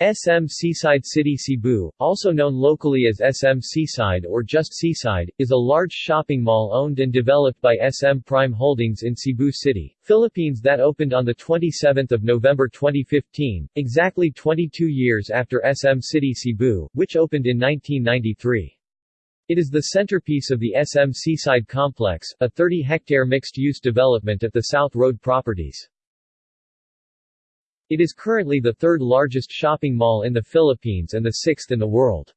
SM Seaside City Cebu, also known locally as SM Seaside or just Seaside, is a large shopping mall owned and developed by SM Prime Holdings in Cebu City, Philippines that opened on 27 November 2015, exactly 22 years after SM City Cebu, which opened in 1993. It is the centerpiece of the SM Seaside Complex, a 30-hectare mixed-use development at the South Road properties. It is currently the third largest shopping mall in the Philippines and the sixth in the world.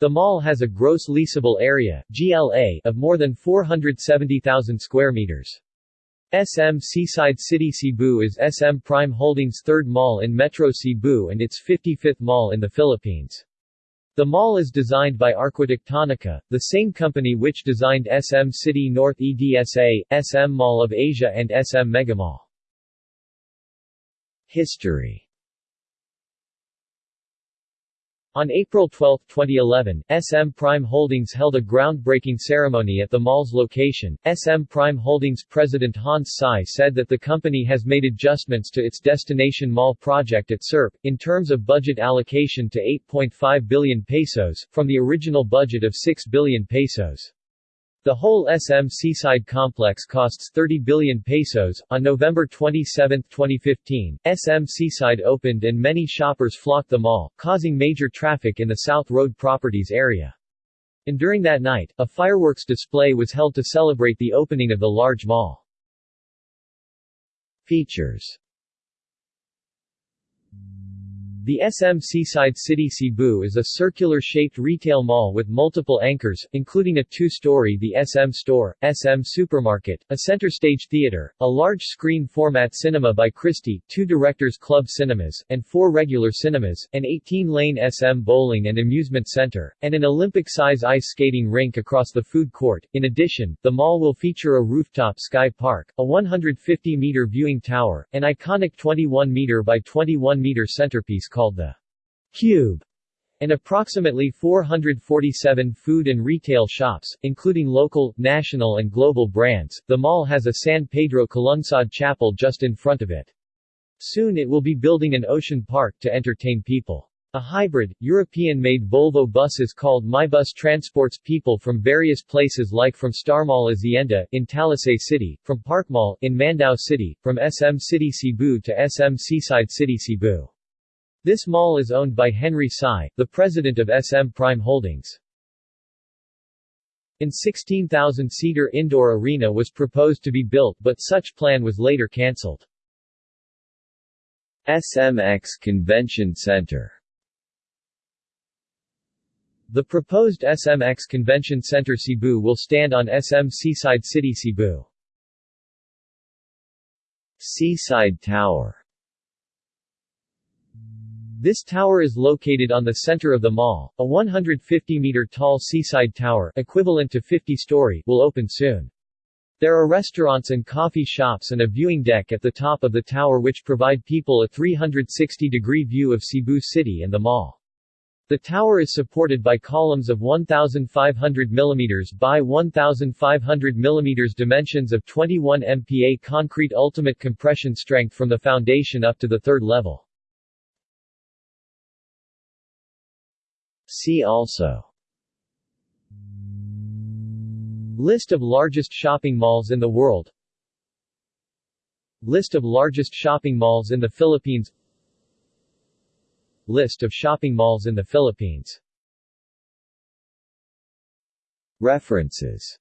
The mall has a gross leasable area GLA of more than 470,000 square meters. SM Seaside City Cebu is SM Prime Holdings' third mall in Metro Cebu and its 55th mall in the Philippines. The mall is designed by Arquitectonica, the same company which designed SM City North EDSA, SM Mall of Asia and SM Megamall. History On April 12, 2011, SM Prime Holdings held a groundbreaking ceremony at the mall's location. SM Prime Holdings president Hans Sy said that the company has made adjustments to its destination mall project at SERP, in terms of budget allocation to 8.5 billion pesos, from the original budget of 6 billion pesos. The whole SM Seaside complex costs 30 billion pesos. On November 27, 2015, SM Seaside opened and many shoppers flocked the mall, causing major traffic in the South Road Properties area. And during that night, a fireworks display was held to celebrate the opening of the large mall. Features the SM Seaside City Cebu is a circular-shaped retail mall with multiple anchors, including a two-story The SM Store, SM Supermarket, a center-stage theater, a large-screen format cinema by Christie, two Directors Club cinemas, and four regular cinemas, an 18-lane SM bowling and amusement center, and an Olympic-size ice skating rink across the food court. In addition, the mall will feature a rooftop sky park, a 150-meter viewing tower, an iconic 21-meter by 21-meter centerpiece called the Cube, and approximately 447 food and retail shops, including local, national and global brands. The mall has a San Pedro Calungsod chapel just in front of it. Soon it will be building an ocean park to entertain people. A hybrid, European-made Volvo buses called MyBus transports people from various places like from Star Mall Azienda, in Talisay City, from Park Mall, in Mandaue City, from SM City Cebu to SM Seaside City Cebu. This mall is owned by Henry Sy, the president of SM Prime Holdings. An 16,000-seater indoor arena was proposed to be built but such plan was later cancelled. SMX Convention Center The proposed SMX Convention Center Cebu will stand on SM Seaside City Cebu. Seaside Tower this tower is located on the center of the mall. A 150-meter tall seaside tower, equivalent to 50-story, will open soon. There are restaurants and coffee shops and a viewing deck at the top of the tower which provide people a 360-degree view of Cebu City and the mall. The tower is supported by columns of 1,500 mm by 1,500 mm dimensions of 21 MPa concrete ultimate compression strength from the foundation up to the third level. See also. List of largest shopping malls in the world. List of largest shopping malls in the Philippines. List of shopping malls in the Philippines. References